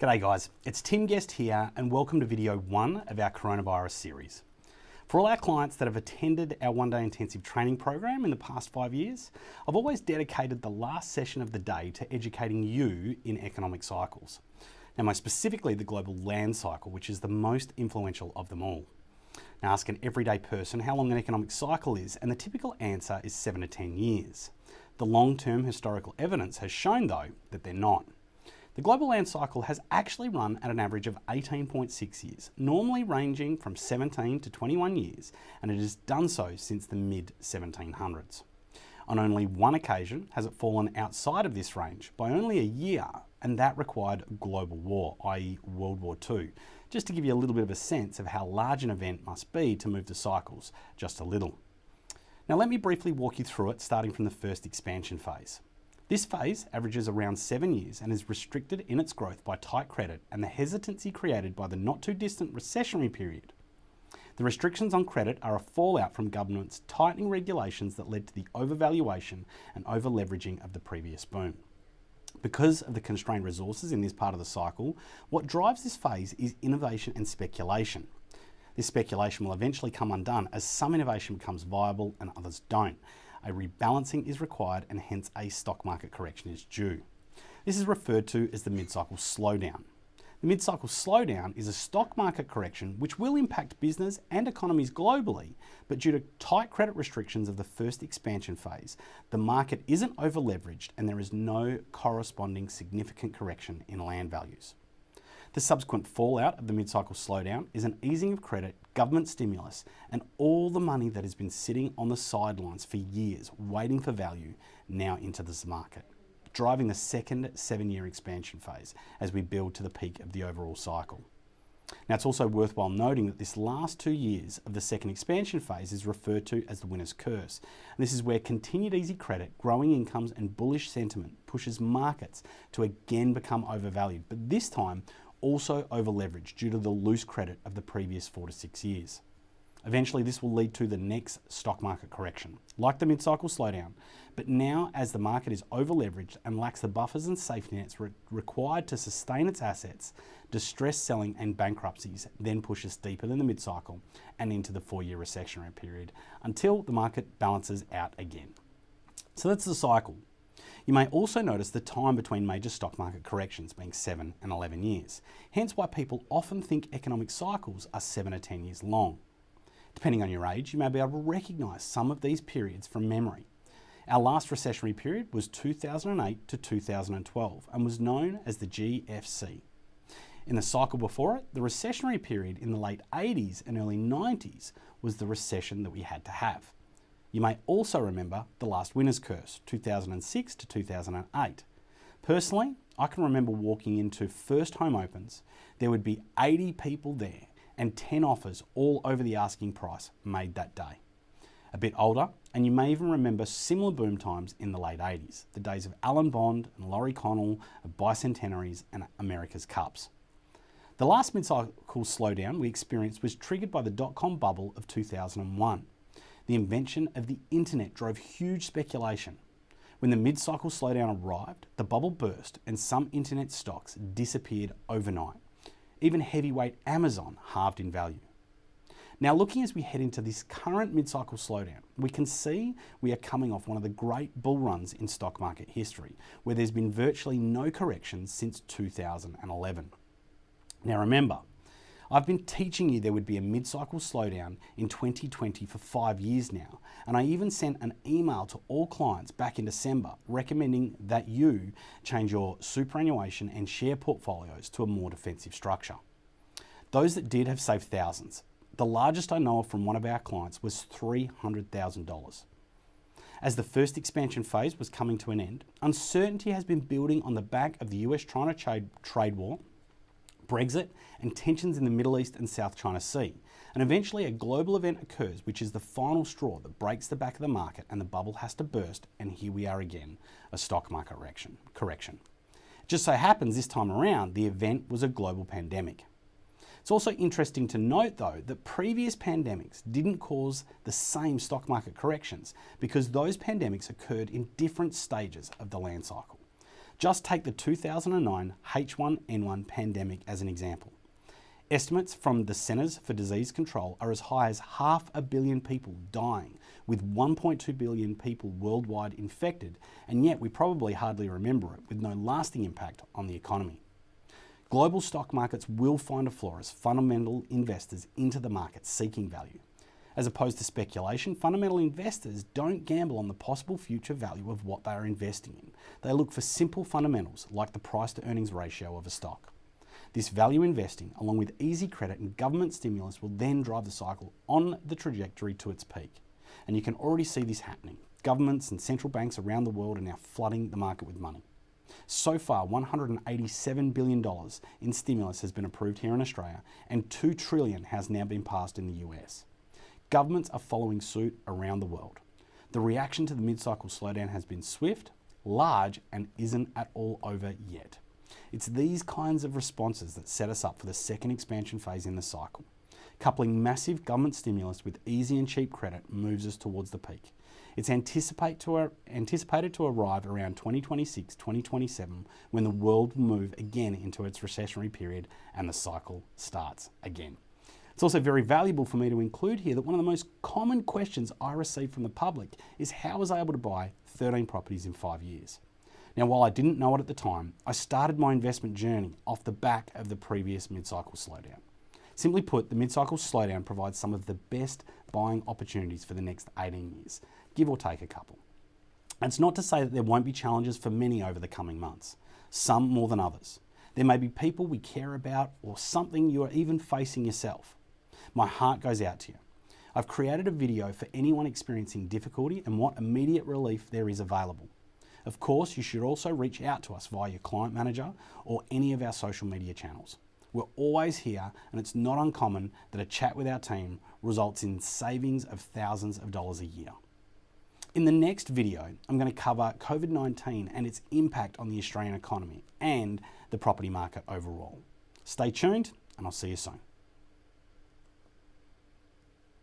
G'day guys, it's Tim Guest here and welcome to video one of our coronavirus series. For all our clients that have attended our one day intensive training program in the past five years, I've always dedicated the last session of the day to educating you in economic cycles. Now, most specifically the global land cycle, which is the most influential of them all. Now, ask an everyday person how long an economic cycle is, and the typical answer is seven to 10 years. The long term historical evidence has shown, though, that they're not. The global land cycle has actually run at an average of 18.6 years, normally ranging from 17 to 21 years, and it has done so since the mid 1700s. On only one occasion has it fallen outside of this range by only a year, and that required global war, i.e., World War II, just to give you a little bit of a sense of how large an event must be to move the cycles just a little. Now, let me briefly walk you through it, starting from the first expansion phase. This phase averages around seven years and is restricted in its growth by tight credit and the hesitancy created by the not too distant recessionary period. The restrictions on credit are a fallout from government's tightening regulations that led to the overvaluation and over-leveraging of the previous boom. Because of the constrained resources in this part of the cycle, what drives this phase is innovation and speculation. This speculation will eventually come undone as some innovation becomes viable and others don't, a rebalancing is required and hence a stock market correction is due. This is referred to as the mid-cycle slowdown. The mid-cycle slowdown is a stock market correction which will impact business and economies globally, but due to tight credit restrictions of the first expansion phase, the market isn't over-leveraged and there is no corresponding significant correction in land values. The subsequent fallout of the mid-cycle slowdown is an easing of credit, government stimulus, and all the money that has been sitting on the sidelines for years waiting for value now into this market, driving the second seven-year expansion phase as we build to the peak of the overall cycle. Now, it's also worthwhile noting that this last two years of the second expansion phase is referred to as the winner's curse. And this is where continued easy credit, growing incomes, and bullish sentiment pushes markets to again become overvalued, but this time also over leveraged due to the loose credit of the previous four to six years. Eventually, this will lead to the next stock market correction, like the mid-cycle slowdown. But now, as the market is over-leveraged and lacks the buffers and safety nets re required to sustain its assets, distress selling and bankruptcies then push us deeper than the mid-cycle and into the four-year recessionary period until the market balances out again. So that's the cycle. You may also notice the time between major stock market corrections being 7 and 11 years, hence why people often think economic cycles are 7 to 10 years long. Depending on your age, you may be able to recognise some of these periods from memory. Our last recessionary period was 2008 to 2012 and was known as the GFC. In the cycle before it, the recessionary period in the late 80s and early 90s was the recession that we had to have. You may also remember the last winner's curse, 2006 to 2008. Personally, I can remember walking into first home opens, there would be 80 people there and 10 offers all over the asking price made that day. A bit older, and you may even remember similar boom times in the late 80s, the days of Alan Bond and Laurie Connell, of bicentenaries and America's Cups. The last mid-cycle slowdown we experienced was triggered by the dot-com bubble of 2001. The invention of the internet drove huge speculation. When the mid-cycle slowdown arrived, the bubble burst and some internet stocks disappeared overnight. Even heavyweight Amazon halved in value. Now, looking as we head into this current mid-cycle slowdown, we can see we are coming off one of the great bull runs in stock market history, where there's been virtually no corrections since 2011. Now remember, I've been teaching you there would be a mid-cycle slowdown in 2020 for five years now, and I even sent an email to all clients back in December recommending that you change your superannuation and share portfolios to a more defensive structure. Those that did have saved thousands. The largest I know of from one of our clients was $300,000. As the first expansion phase was coming to an end, uncertainty has been building on the back of the US-China trade, trade war Brexit, and tensions in the Middle East and South China Sea. And eventually a global event occurs, which is the final straw that breaks the back of the market and the bubble has to burst, and here we are again, a stock market correction. correction. Just so happens this time around, the event was a global pandemic. It's also interesting to note though that previous pandemics didn't cause the same stock market corrections because those pandemics occurred in different stages of the land cycle. Just take the 2009 H1N1 pandemic as an example. Estimates from the Centers for Disease Control are as high as half a billion people dying, with 1.2 billion people worldwide infected, and yet we probably hardly remember it, with no lasting impact on the economy. Global stock markets will find a floor as fundamental investors into the market seeking value. As opposed to speculation, fundamental investors don't gamble on the possible future value of what they are investing in. They look for simple fundamentals like the price to earnings ratio of a stock. This value investing, along with easy credit and government stimulus, will then drive the cycle on the trajectory to its peak. And you can already see this happening. Governments and central banks around the world are now flooding the market with money. So far, $187 billion in stimulus has been approved here in Australia, and 2 trillion has now been passed in the US. Governments are following suit around the world. The reaction to the mid-cycle slowdown has been swift, large, and isn't at all over yet. It's these kinds of responses that set us up for the second expansion phase in the cycle. Coupling massive government stimulus with easy and cheap credit moves us towards the peak. It's anticipate to, anticipated to arrive around 2026 2027 when the world will move again into its recessionary period and the cycle starts again. It's also very valuable for me to include here that one of the most common questions I receive from the public is how was I able to buy 13 properties in five years. Now, while I didn't know it at the time, I started my investment journey off the back of the previous mid-cycle slowdown. Simply put, the mid-cycle slowdown provides some of the best buying opportunities for the next 18 years, give or take a couple. It's not to say that there won't be challenges for many over the coming months, some more than others. There may be people we care about or something you are even facing yourself. My heart goes out to you. I've created a video for anyone experiencing difficulty and what immediate relief there is available. Of course, you should also reach out to us via your client manager or any of our social media channels. We're always here, and it's not uncommon that a chat with our team results in savings of thousands of dollars a year. In the next video, I'm going to cover COVID 19 and its impact on the Australian economy and the property market overall. Stay tuned, and I'll see you soon.